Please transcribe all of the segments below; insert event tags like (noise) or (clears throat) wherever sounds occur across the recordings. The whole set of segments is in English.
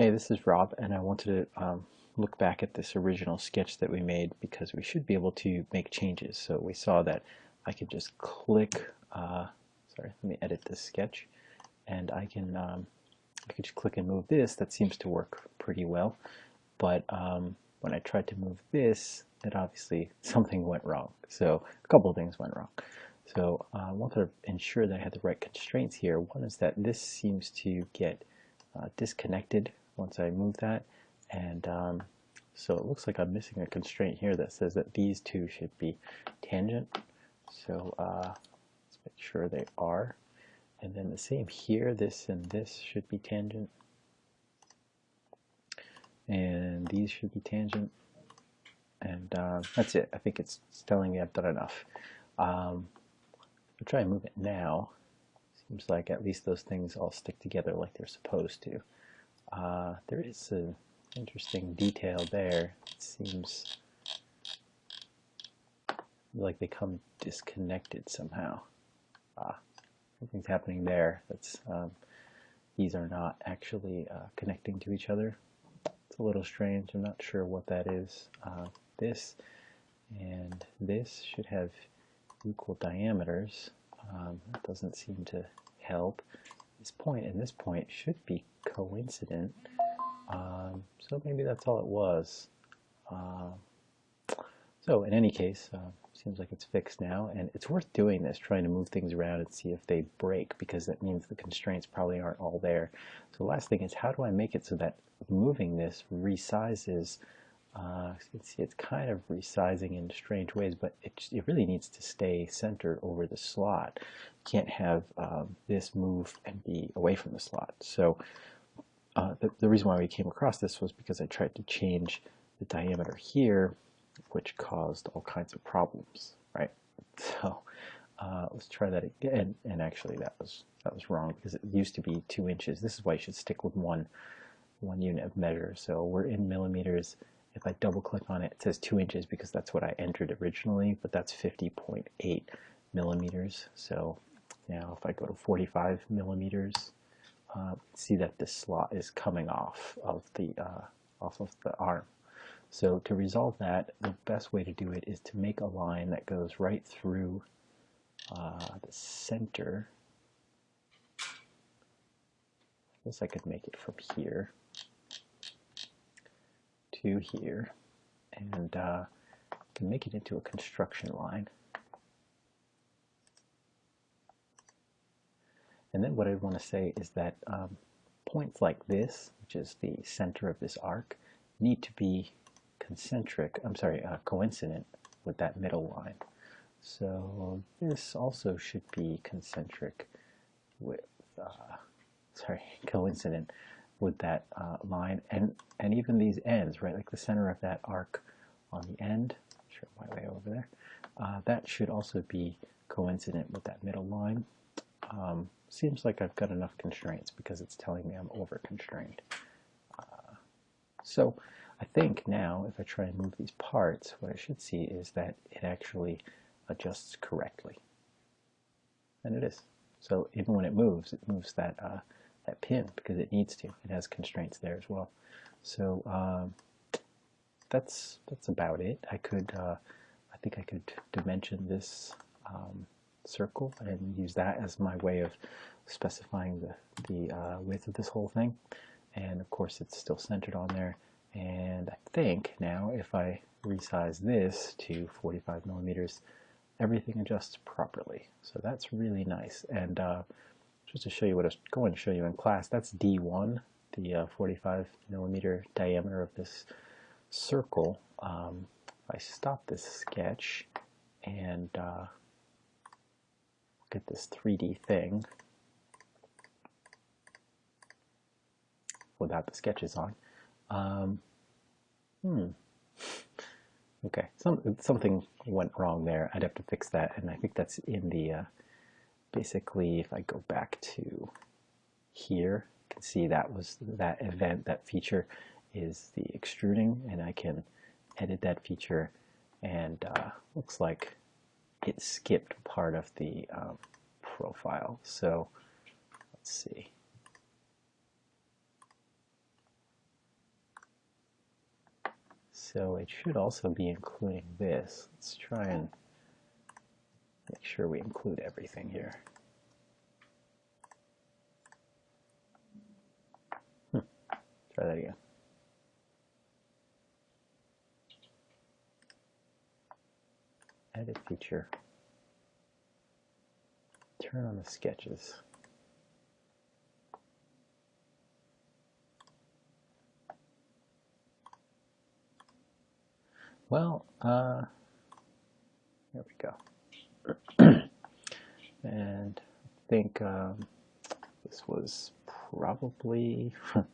Hey, this is Rob, and I wanted to um, look back at this original sketch that we made because we should be able to make changes. So we saw that I could just click, uh, sorry, let me edit this sketch, and I can um, I could just click and move this. That seems to work pretty well, but um, when I tried to move this, it obviously (laughs) something went wrong. So a couple of things went wrong. So uh, I wanted to ensure that I had the right constraints here. One is that this seems to get uh, disconnected once I move that. And um, so it looks like I'm missing a constraint here that says that these two should be tangent. So uh, let's make sure they are. And then the same here, this and this should be tangent. And these should be tangent. And uh, that's it. I think it's, it's, telling me I've done enough. Um, I'll try and move it now. Seems like at least those things all stick together like they're supposed to. Uh, there is an interesting detail there. It seems like they come disconnected somehow. Ah, something's happening there. That's um, these are not actually uh, connecting to each other. It's a little strange. I'm not sure what that is. Uh, this and this should have equal diameters. Um, that doesn't seem to help. This point and this point should be coincident. Um, so maybe that's all it was. Uh, so in any case, uh, seems like it's fixed now, and it's worth doing this, trying to move things around and see if they break, because that means the constraints probably aren't all there. So the last thing is, how do I make it so that moving this resizes uh, you can see it's kind of resizing in strange ways, but it, it really needs to stay centered over the slot. You can't have um, this move and be away from the slot. So uh, the, the reason why we came across this was because I tried to change the diameter here, which caused all kinds of problems, right? (laughs) So uh, let's try that again. And actually, that was that was wrong because it used to be two inches. This is why you should stick with one one unit of measure. So we're in millimeters. If I double click on it, it says two inches because that's what I entered originally, but that's 50.8 millimeters. So now if I go to 45 millimeters, uh, see that this slot is coming off of the uh, off of the arm. So to resolve that, the best way to do it is to make a line that goes right through uh, the center. I guess I could make it from here to here and uh, can make it into a construction line. And then what I want to say is that um, points like this, which is the center of this arc, need to be concentric, I'm sorry, uh, coincident with that middle line. So this also should be concentric with, uh, sorry, (laughs) coincident with that uh, line and, and even these ends, right, like the center of that arc on the end, show my way over there, uh, that should also be coincident with that middle line. Um, seems like I've got enough constraints because it's telling me I'm over constrained. Uh, so I think now if I try and move these parts, what I should see is that it actually adjusts correctly. And it is. So even when it moves, it moves that uh, that pin because it needs to. It has constraints there as well. So um, that's that's about it. I could, uh, I think I could dimension this um, circle and use that as my way of specifying the, the uh, width of this whole thing. And of course it's still centered on there. And I think now if I resize this to 45 millimeters, everything adjusts properly. So that's really nice. And uh, just to show you what I was going to show you in class, that's D1, the uh, 45 millimeter diameter of this circle. Um, I stop this sketch and uh, get this 3D thing without the sketches on. Um, hmm. Okay, Some, something went wrong there. I'd have to fix that, and I think that's in the, uh, basically, if I go back to here, you can see that was that event, that feature is the extruding, and I can edit that feature, and uh, looks like it skipped part of the um, profile. So let's see. So it should also be including this. Let's try and make sure we include everything here. Hmm. Try that again. Feature. Turn on the sketches. Well, uh, there we go. (clears throat) and I think um, this was probably, (laughs) who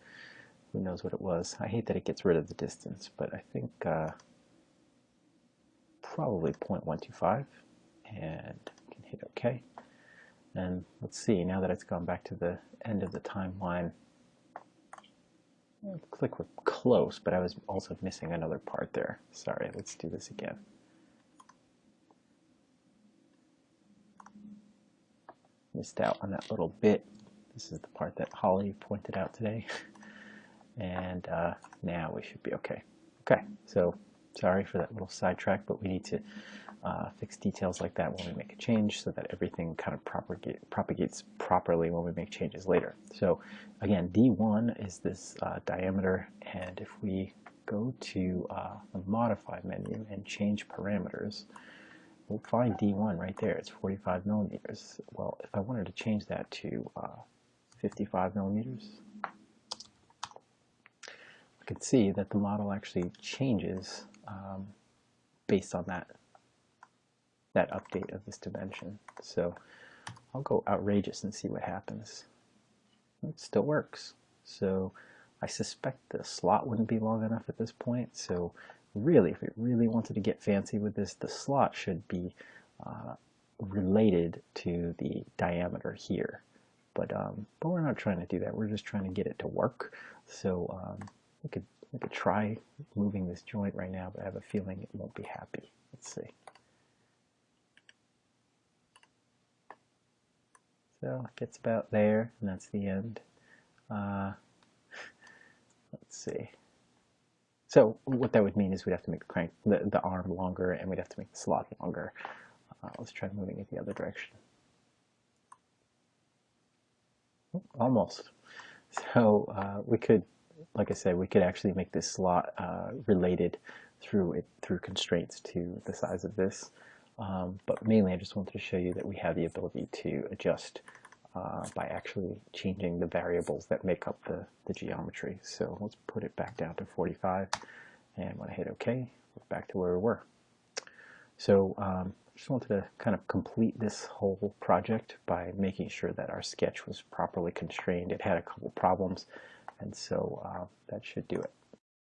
knows what it was. I hate that it gets rid of the distance, but I think uh, probably 0.125 and can hit OK. And let's see, now that it's gone back to the end of the timeline, looks like we're close, but I was also missing another part there. Sorry, let's do this again. Missed out on that little bit. This is the part that Holly pointed out today. (laughs) and uh, now we should be okay. Okay, so sorry for that little sidetrack, but we need to uh, fix details like that when we make a change so that everything kind of propagate, propagates properly when we make changes later. So again, D1 is this uh, diameter, and if we go to uh, the Modify menu and change parameters, we'll find D1 right there. It's 45 millimeters. Well, if I wanted to change that to uh, 55 millimeters, I can see that the model actually changes um, based on that that update of this dimension. So I'll go outrageous and see what happens. It still works. So I suspect the slot wouldn't be long enough at this point. So really, if we really wanted to get fancy with this, the slot should be uh, related to the diameter here. But, um, but we're not trying to do that. We're just trying to get it to work. So um, we could we could try moving this joint right now, but I have a feeling it won't be happy. Let's see. So it gets about there, and that's the end. Uh, let's see. So what that would mean is we'd have to make the crank, the, the arm longer, and we'd have to make the slot longer. Uh, let's try moving it the other direction. Almost. So uh, we could, like I said, we could actually make this slot uh, related through it through constraints to the size of this. Um, but mainly I just wanted to show you that we have the ability to adjust uh, by actually changing the variables that make up the, the geometry. So let's put it back down to 45 and when I hit OK, we're back to where we were. So um, I just wanted to kind of complete this whole project by making sure that our sketch was properly constrained. It had a couple problems and so uh, that should do it.